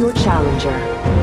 your challenger.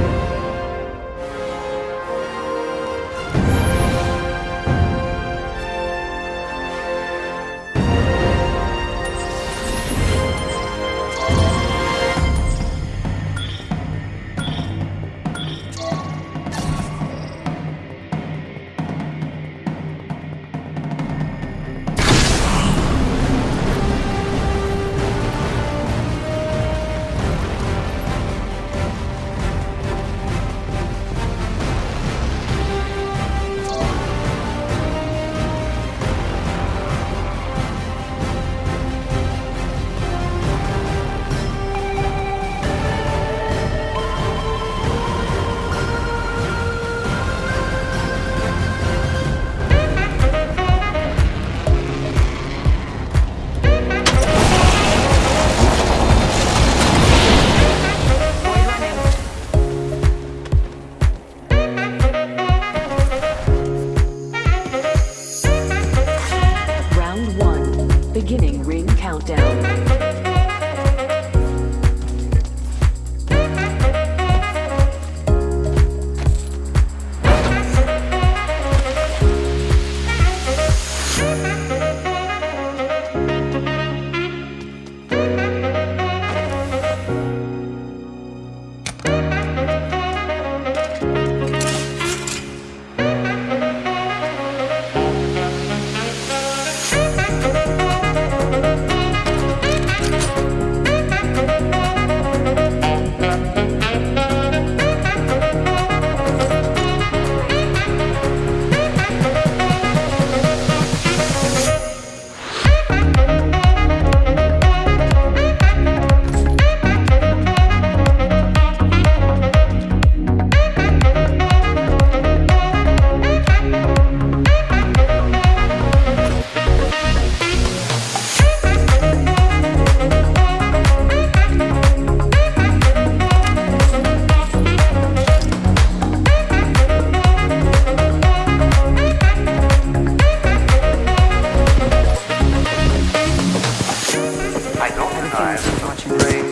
time is a great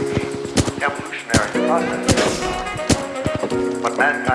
evolutionary process. But mankind